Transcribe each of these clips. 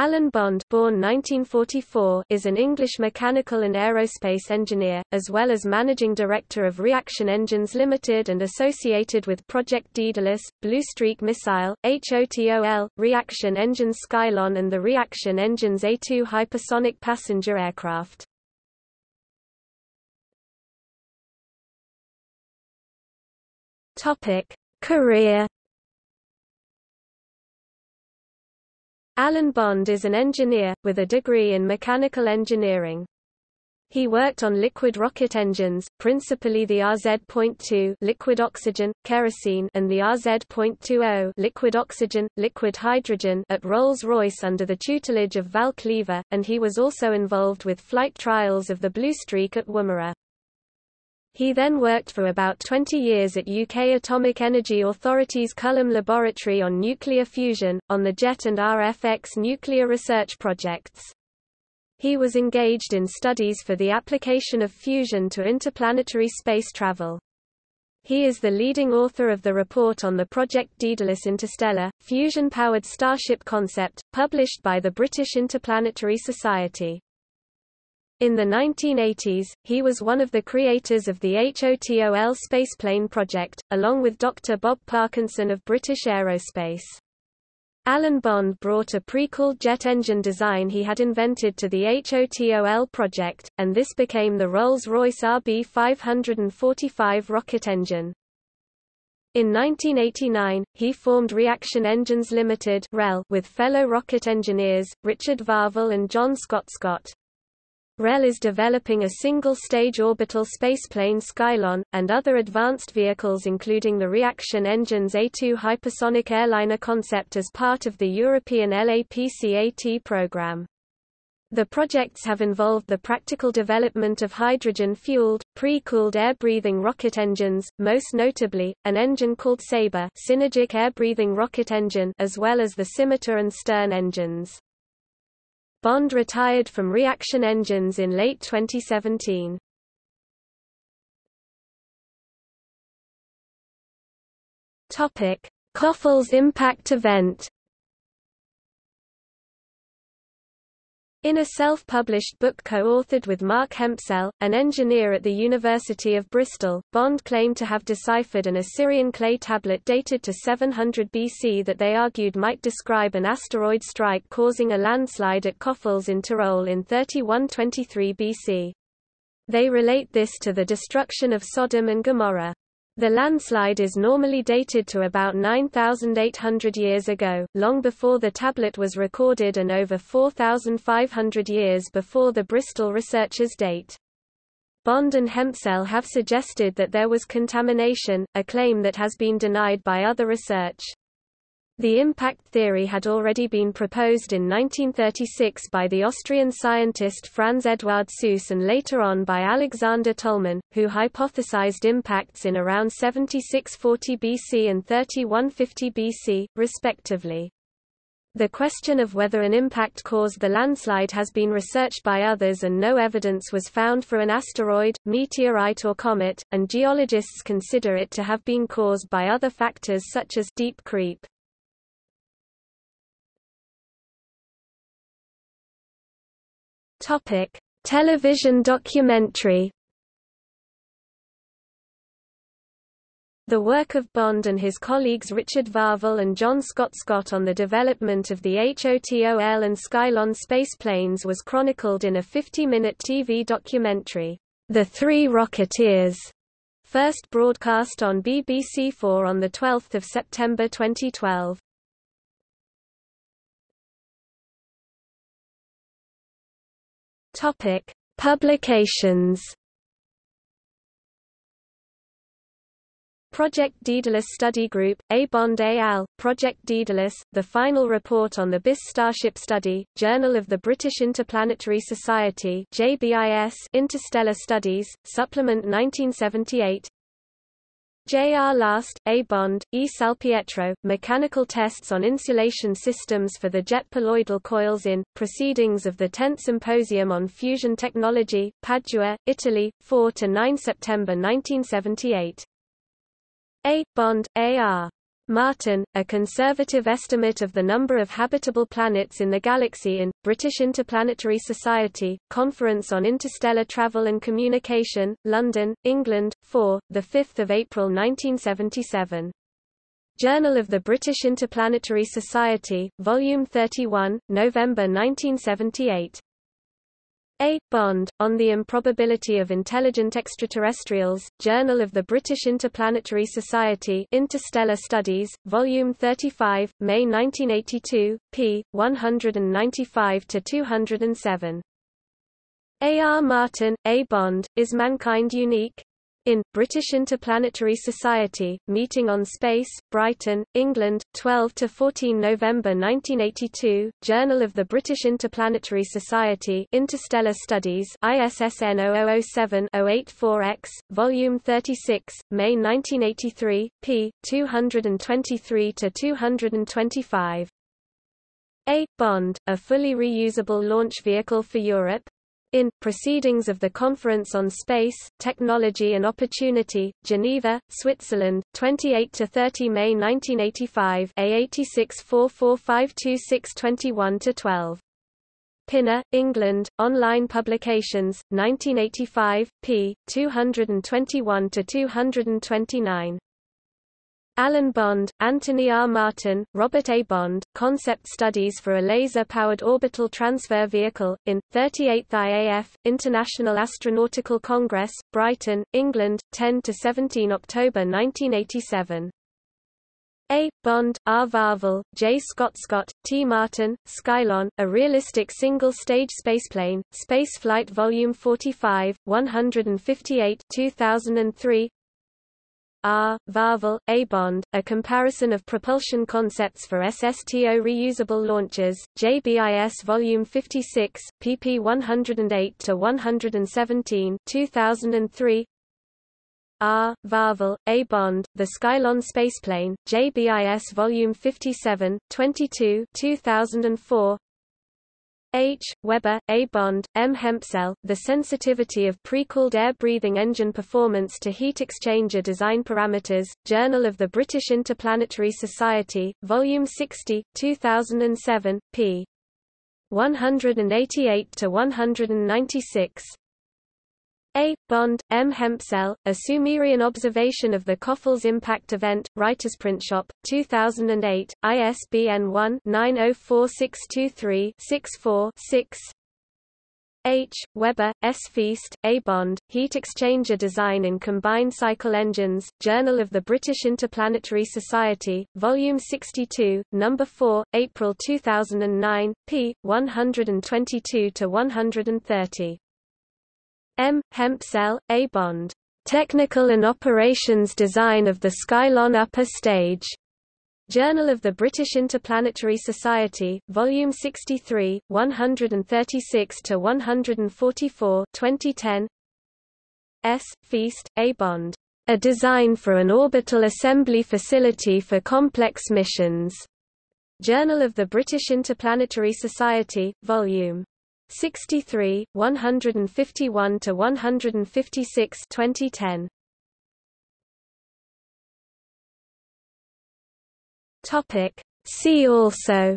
Alan Bond born 1944 is an English mechanical and aerospace engineer, as well as managing director of Reaction Engines Limited and associated with Project Daedalus, Blue Streak Missile, HOTOL, Reaction Engines Skylon and the Reaction Engines A2 hypersonic passenger aircraft. Career Alan Bond is an engineer, with a degree in mechanical engineering. He worked on liquid rocket engines, principally the RZ.2 liquid oxygen, kerosene and the RZ.20 liquid oxygen, liquid hydrogen at Rolls-Royce under the tutelage of Val Cleaver, and he was also involved with flight trials of the Blue Streak at Woomera. He then worked for about 20 years at UK Atomic Energy Authority's Culham Laboratory on nuclear fusion, on the JET and RFX nuclear research projects. He was engaged in studies for the application of fusion to interplanetary space travel. He is the leading author of the report on the Project Daedalus Interstellar, fusion-powered Starship concept, published by the British Interplanetary Society. In the 1980s, he was one of the creators of the HOTOL spaceplane project, along with Dr. Bob Parkinson of British Aerospace. Alan Bond brought a pre-cooled jet engine design he had invented to the HOTOL project, and this became the Rolls-Royce RB545 rocket engine. In 1989, he formed Reaction Engines Limited with fellow rocket engineers, Richard Varvel and John Scott Scott. REL is developing a single-stage orbital spaceplane Skylon, and other advanced vehicles including the Reaction Engines A2 hypersonic airliner concept as part of the European LAPCAT program. The projects have involved the practical development of hydrogen-fueled, pre-cooled air-breathing rocket engines, most notably, an engine called Sabre synergic air-breathing rocket engine as well as the scimitar and stern engines. Bond retired from reaction engines in late 2017. Topic: Köfels impact event In a self-published book co-authored with Mark Hempsell, an engineer at the University of Bristol, Bond claimed to have deciphered an Assyrian clay tablet dated to 700 BC that they argued might describe an asteroid strike causing a landslide at Köfels in Tyrol in 3123 BC. They relate this to the destruction of Sodom and Gomorrah. The landslide is normally dated to about 9,800 years ago, long before the tablet was recorded and over 4,500 years before the Bristol researchers' date. Bond and Hempsell have suggested that there was contamination, a claim that has been denied by other research. The impact theory had already been proposed in 1936 by the Austrian scientist Franz Eduard Suess and later on by Alexander Tollmann, who hypothesized impacts in around 7640 BC and 3150 BC, respectively. The question of whether an impact caused the landslide has been researched by others and no evidence was found for an asteroid, meteorite or comet, and geologists consider it to have been caused by other factors such as deep creep. Topic: Television documentary. The work of Bond and his colleagues Richard Varvel and John Scott Scott on the development of the HOTOL and Skylon spaceplanes was chronicled in a 50-minute TV documentary, The Three Rocketeers, first broadcast on BBC4 on 12 September 2012. Topic: Publications. Project Daedalus Study Group, A. Bond et al., Project Daedalus, The Final Report on the BIS Starship Study, Journal of the British Interplanetary Society JBIS Interstellar Studies, Supplement 1978 J. R. Last, A. Bond, E. Salpietro, Mechanical Tests on Insulation Systems for the Jet Poloidal Coils in, Proceedings of the 10th Symposium on Fusion Technology, Padua, Italy, 4–9 September 1978. A. Bond, A. R. Martin, a conservative estimate of the number of habitable planets in the galaxy in, British Interplanetary Society, Conference on Interstellar Travel and Communication, London, England, 4, 5 April 1977. Journal of the British Interplanetary Society, Volume 31, November 1978. A. Bond, On the Improbability of Intelligent Extraterrestrials, Journal of the British Interplanetary Society Interstellar Studies, Volume 35, May 1982, p. 195-207. A. R. Martin, A. Bond, Is Mankind Unique? In, British Interplanetary Society, Meeting on Space, Brighton, England, 12–14 November 1982, Journal of the British Interplanetary Society Interstellar Studies ISSN 0007-084-X, Volume 36, May 1983, p. 223–225. A. Bond, a fully reusable launch vehicle for Europe, in Proceedings of the Conference on Space, Technology and Opportunity, Geneva, Switzerland, 28 to 30 May 1985 A8644522621–12. Pinner, England, Online Publications, 1985, p. 221–229. Alan Bond, Anthony R. Martin, Robert A. Bond, Concept Studies for a Laser-Powered Orbital Transfer Vehicle, in, 38th IAF, International Astronautical Congress, Brighton, England, 10–17 October 1987. A. Bond, R. Varvel, J. Scott Scott, T. Martin, Skylon, A Realistic Single-Stage Spaceplane, Spaceflight Volume 45, 158 2003 R. Varvel, A. Bond, A Comparison of Propulsion Concepts for SSTO Reusable Launchers, JBIS Volume 56, pp 108–117 2003 R. Varvel, A. Bond, The Skylon Spaceplane, JBIS Volume 57, 22 2004 H. Weber, A. Bond, M. Hempsell, The Sensitivity of Pre-Cooled Air-Breathing Engine Performance to Heat Exchanger Design Parameters, Journal of the British Interplanetary Society, Volume 60, 2007, p. 188–196 a. Bond, M. Hempsell, A Sumerian Observation of the Köfels Impact Event, Writers Printshop, 2008, ISBN 1-904623-64-6 H. Weber, S. Feast, A. Bond, Heat Exchanger Design in Combined Cycle Engines, Journal of the British Interplanetary Society, Volume 62, No. 4, April 2009, p. 122–130. M. Hempsell, A. Bond. Technical and Operations Design of the Skylon Upper Stage. Journal of the British Interplanetary Society, Volume 63, 136–144 2010 S. Feast, A. Bond. A Design for an Orbital Assembly Facility for Complex Missions. Journal of the British Interplanetary Society, Volume 63, 151 to 156 2010. Topic. See also.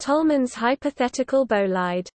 Tollmann's hypothetical bolide